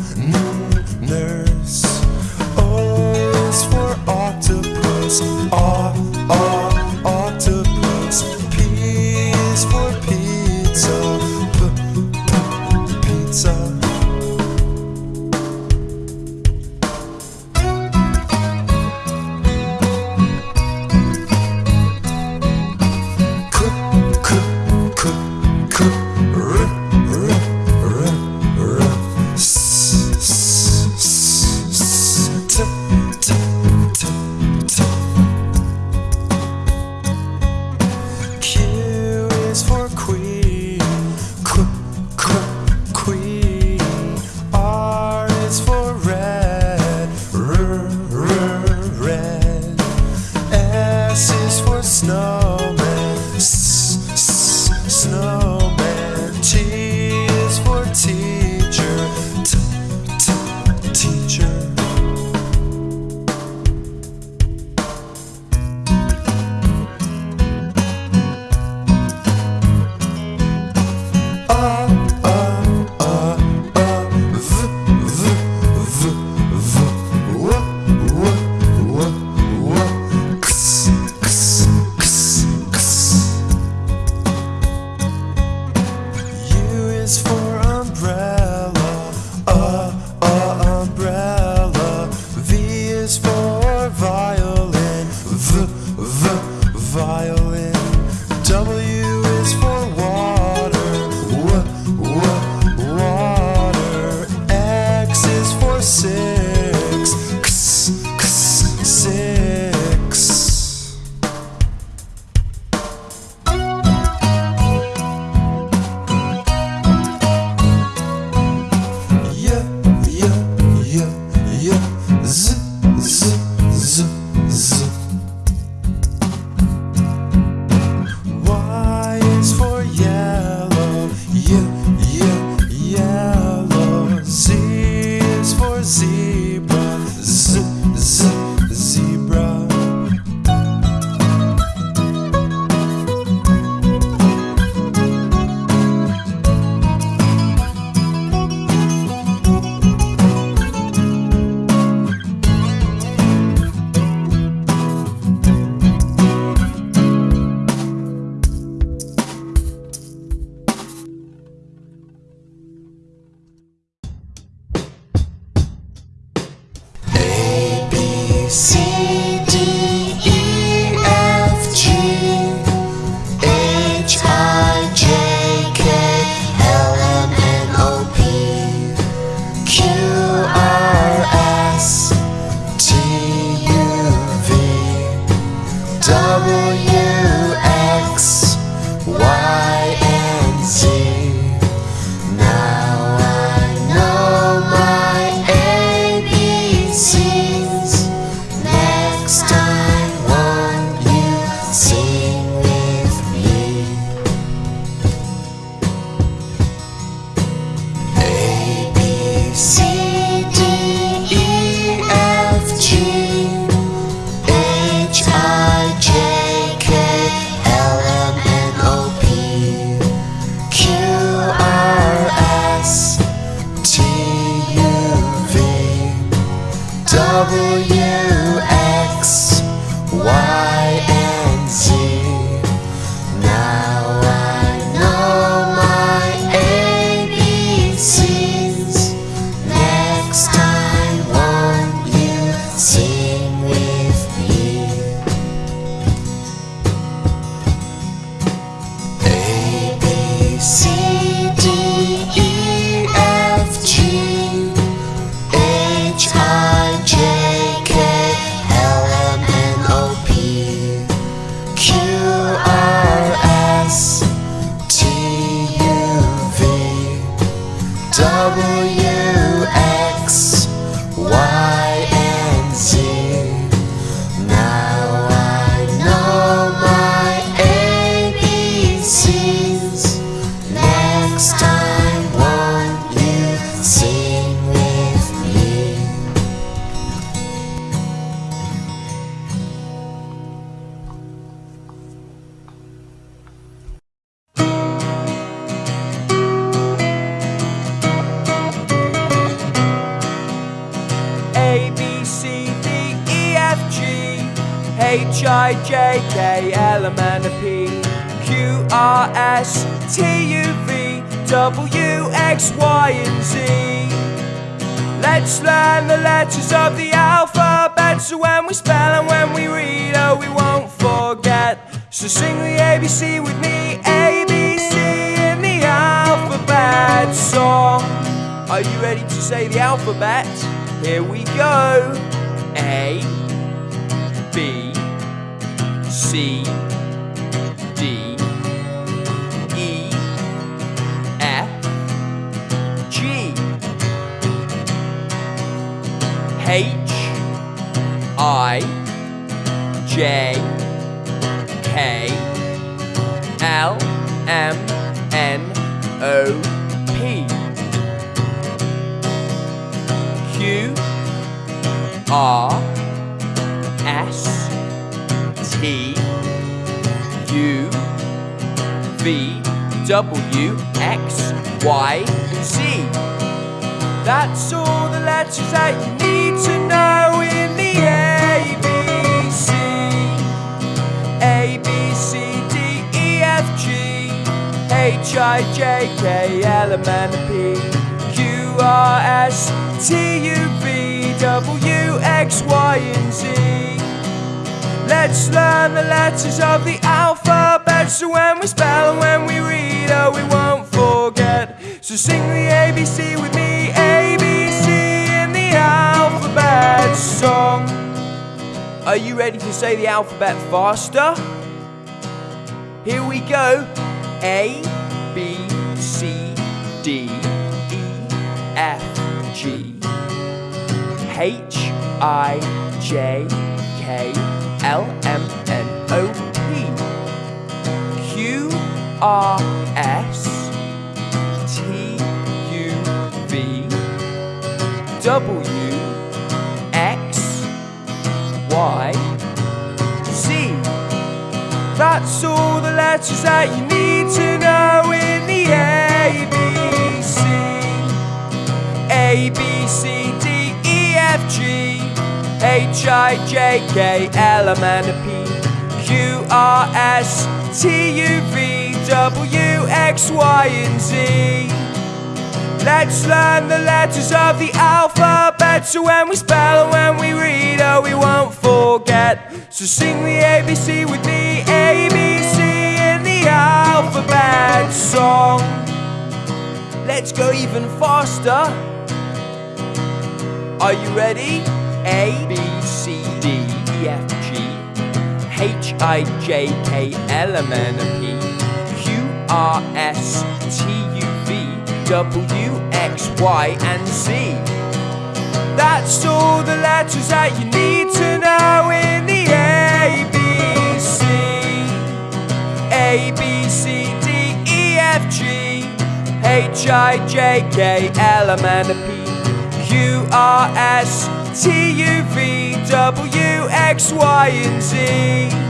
Mm-hmm. H I J K L M N P Q R S T U V W X Y and Z. Let's learn the letters of the alphabet so when we spell and when we read, oh, we won't forget. So sing the ABC with me, ABC in the alphabet song. Are you ready to say the alphabet? Here we go. A B C D E F G H I J K L M N O P. Q R S T V W X Y Z. That's all the letters that you need to know in the ABC. A B C D E F G H I J K L M N P Q R S T U V W X Y and Z. Let's learn the letters of the alphabet so when we spell and when we read, oh, we won't forget. So sing the ABC with me, ABC in the alphabet song. Are you ready to say the alphabet faster? Here we go. A, B, C, D, E, F, G, H, I, J, K, L, M, N, O, R, S, T, U, V, W, X, Y, Z. That's all the letters that you need to know in the ABC. A, B, C, D, E, F, G, H, I, J, K, L, M, N, P, Q, R, S, T, U, V, W, X, Y, and Z. Let's learn the letters of the alphabet so when we spell and when we read, oh, we won't forget So sing the ABC with me, ABC in the alphabet song. Let's go even faster. Are you ready? A, B, C, D, E, F, G, H, I, J, K, L, M, N, P, R, S, T, U, V, W, X, Y, and Z. That's all the letters that you need to know in the ABC. A, B, C, D, E, F, G, H, I, J, K, L, M, N, P, Q, R, S, T, U, V, W, X, Y, and Z.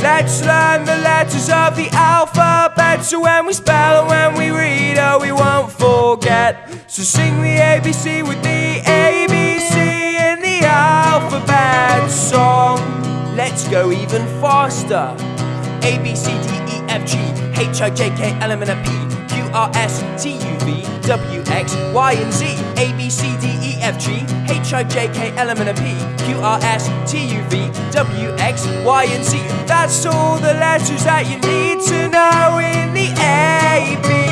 Let's learn the letters of the alphabet so when we spell and when we read, oh, we won't forget. So sing the ABC with the ABC in the alphabet song. Let's go even faster. A, B, C, D, E, F, G, H, I, J, K, L, M, N, P, R, S, T, U, V, W, X, Y, and Z. A, B, C, D, E, F, G, H, I, J, K, L, M, N, P, Q, R, S, T, U, V, W, X, Y, and Z. That's all the letters that you need to know in the ABC.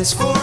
N is for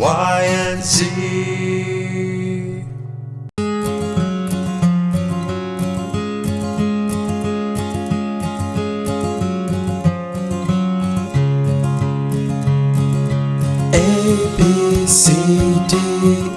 Y, and Z. A B C D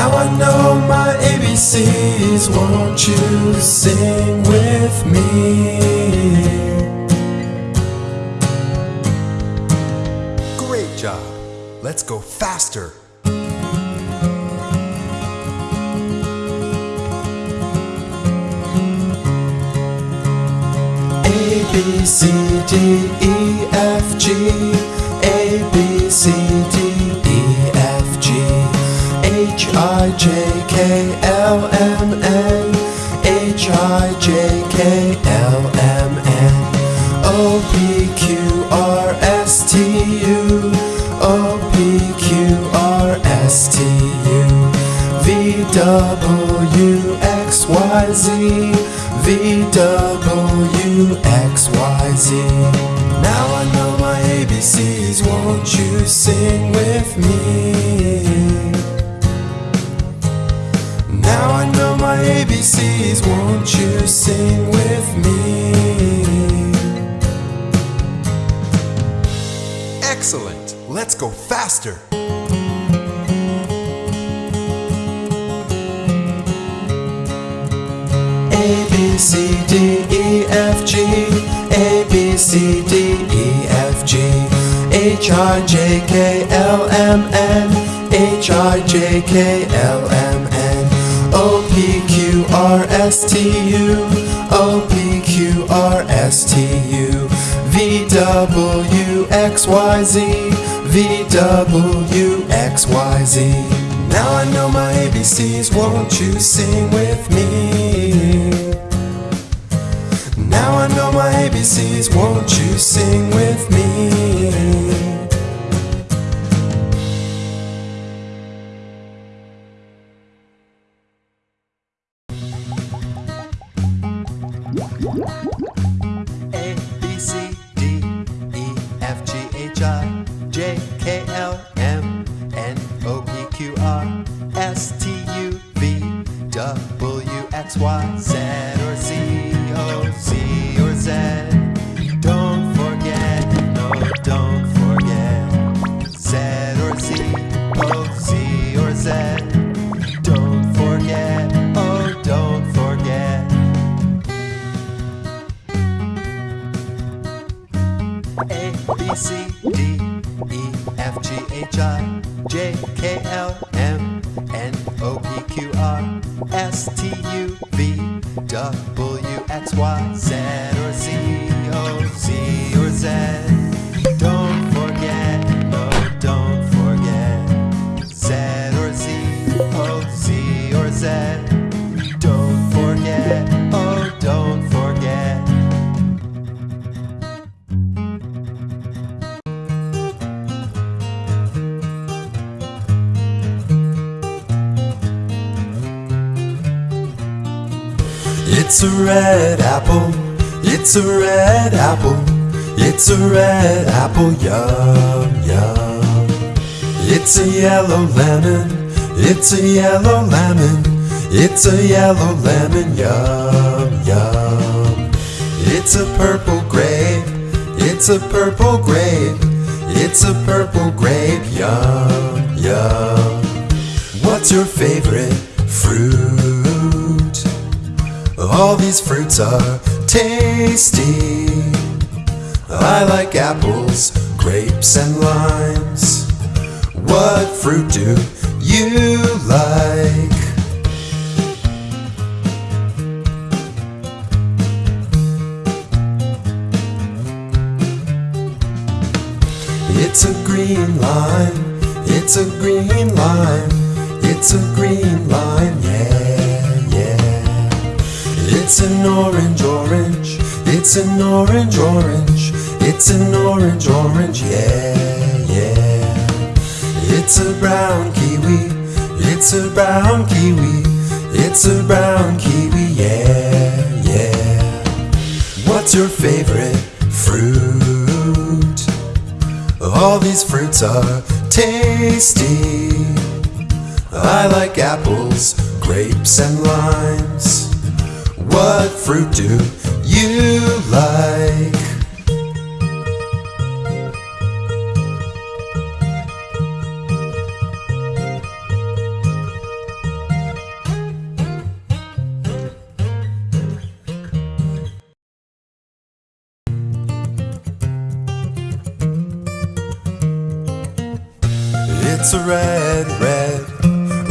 Now I know my ABCs, won't you sing with me? Great job. Let's go faster. A B C D E F G A B C D H I J K L M N H I J K L M N O P Q R S T U O P Q R S T U V W X Y Z V W X Y Z Now I know my ABCs, won't won't you sing with me? ABCs, won't you sing with me? Excellent. Let's go faster. A B C D E F G A B C D E F G H I J K L M N H I J K L M N O P Q R S T U. O P Q R S T U. V W X Y Z. V W X Y Z. Now I know my ABCs, won't you sing with me? Now I know my ABCs, won't you sing with me? Bye. Red apple, it's a red apple, it's a red apple, yum, yum. It's a yellow lemon, it's a yellow lemon, it's a yellow lemon, yum, yum. It's a purple grape, it's a purple grape, it's a purple grape, yum, yum. What's your favorite fruit? All these fruits are tasty. I like apples, grapes, and limes. What fruit do you like? It's a green lime, it's a green lime, it's a green lime, yeah. It's an orange, orange, it's an orange, orange, it's an orange, orange, yeah, yeah. It's a brown kiwi, it's a brown kiwi, it's a brown kiwi, yeah, yeah. What's your favorite fruit? All these fruits are tasty. I like apples, grapes, and limes. What fruit do you like? It's a red, red,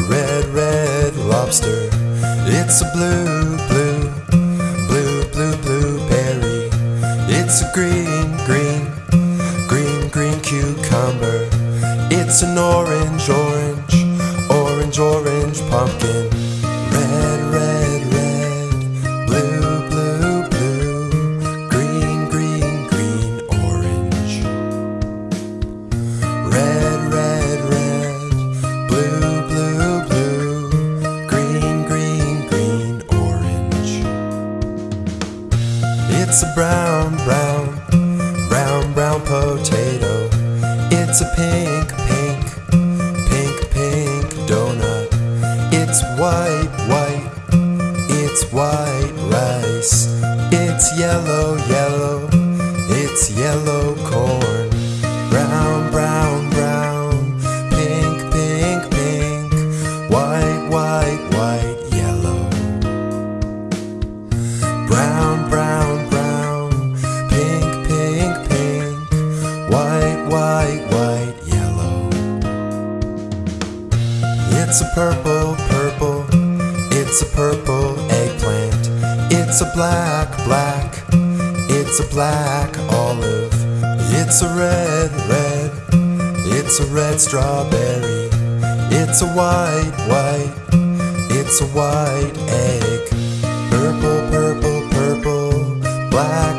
red, red lobster. It's a blue, blue, It's a green, green, green, green cucumber. It's an orange, orange, orange, orange pumpkin. Red, red, potato. It's a pink, pink, pink, pink donut. It's white, white, it's white rice. It's yellow, yellow, it's yellow corn. Brown, brown, it's a purple eggplant. It's a black, black, it's a black olive. It's a red, red, it's a red strawberry. It's a white, white, it's a white egg. Purple, purple, purple, black,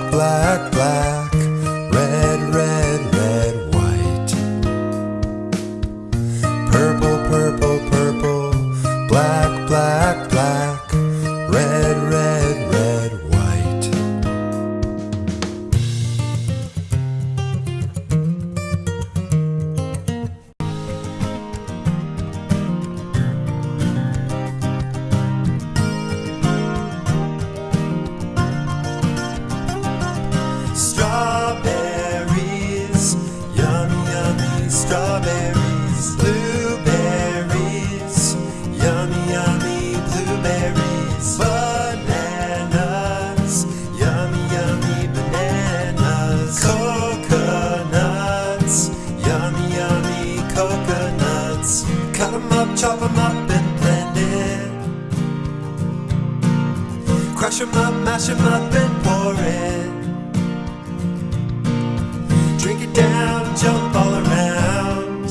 jump all around.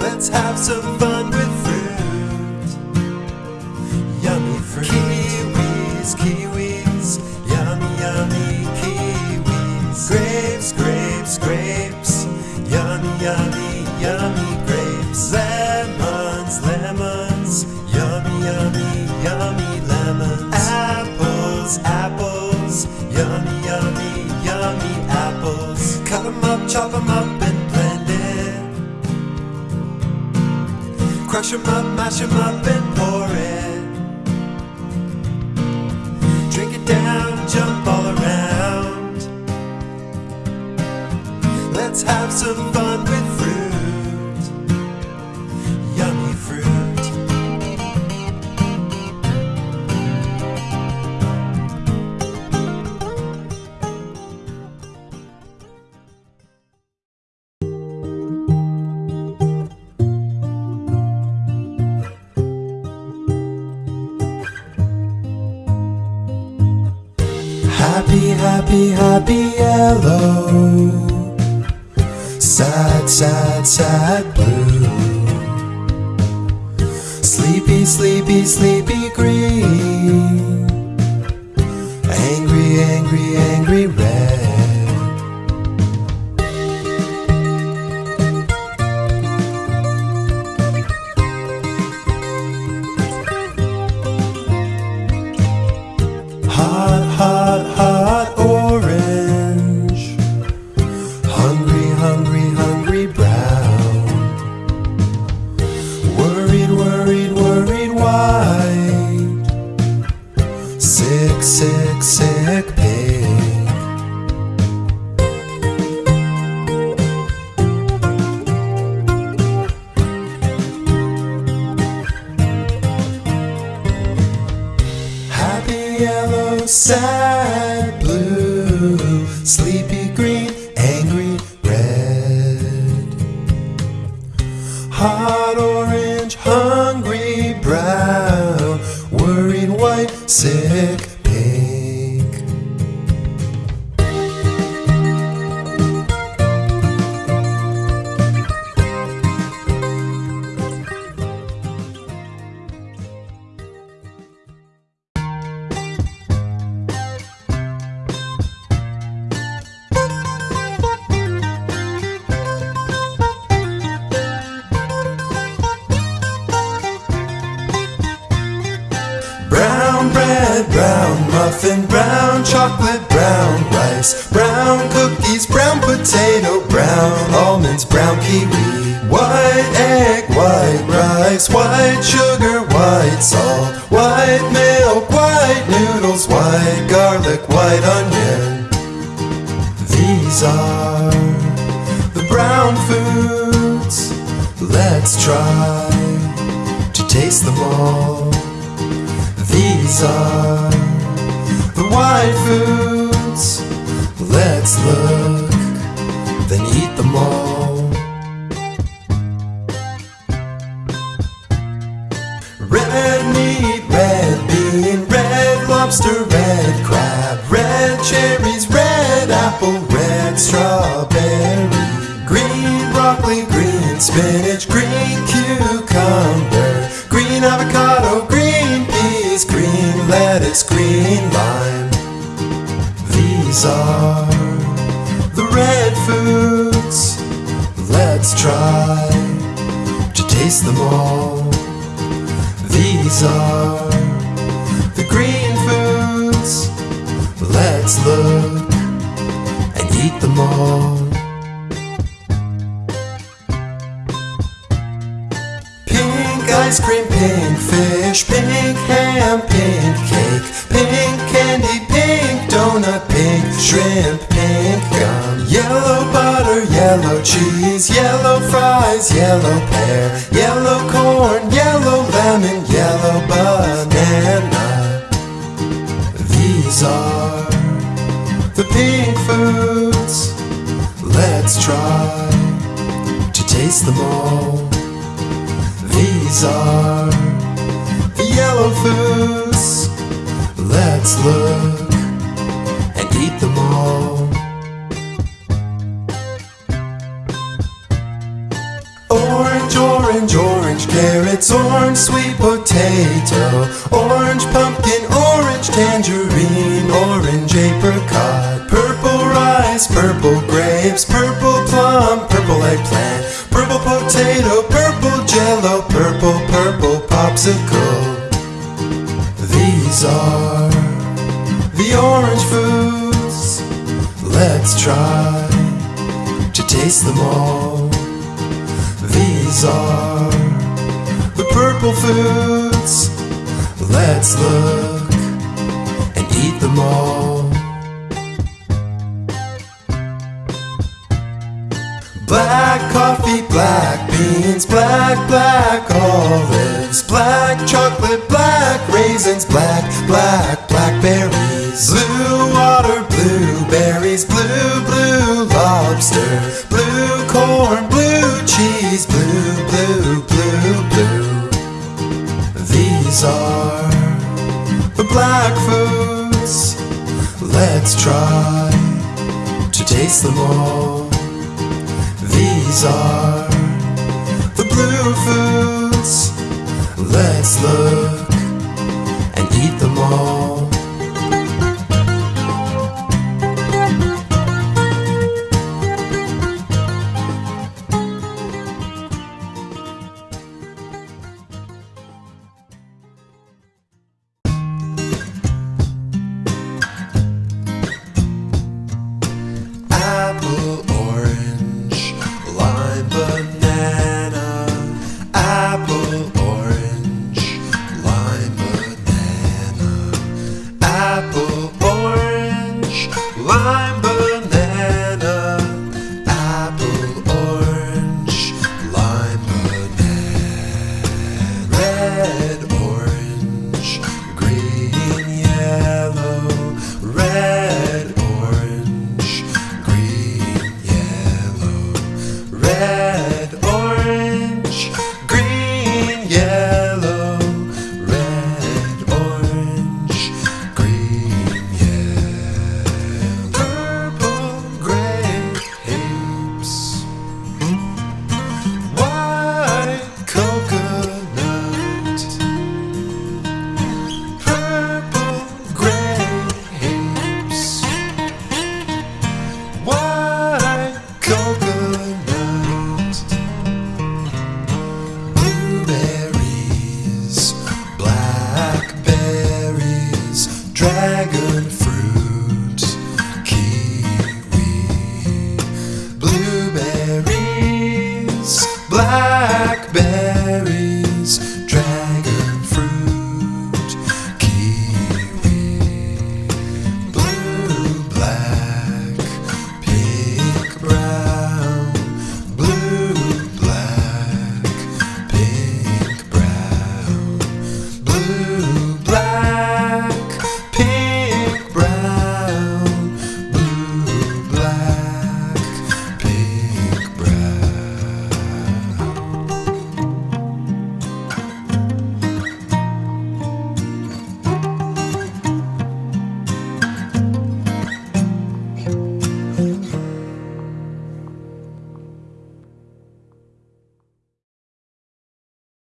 Let's have some fun chop 'em up, and blend it. Crush 'em up, mash 'em up, and pour it. Drink it down, jump all around. Let's have some fun Happy, happy, yellow. Sad, sad, sad blue. Sleepy, sleepy, sleepy green. Sick, pig. Happy yellow, sad muffin, brown chocolate, brown rice, brown cookies, brown potato, brown almonds, brown kiwi, white egg, white rice, white sugar, white salt, white milk, white noodles, white garlic, white onion. These are the brown foods. Let's try to taste them all. These are the white foods. Let's look, then eat them all. Red meat, red bean, red lobster, red crab, red cherries, red apple, red strawberry, green broccoli, green spinach, green cucumber, green avocado, green peas, green lettuce, green lime. These are the red foods. Let's try to taste them all. These are the green foods. Let's look and eat them all. Pink ice cream, pink fish, shrimp, pink gum, yellow butter, yellow cheese, yellow fries, yellow pear, yellow corn, yellow lemon, yellow banana. These are the pink foods. Let's try to taste them all. These are the yellow foods. Potato, raisins, black, black, blackberries, blue water, blueberries, blue, blue lobster, blue corn, blue cheese, blue, blue, blue, blue. These are the black foods. Let's try to taste them all. These are the blue foods. Let's look eat them all.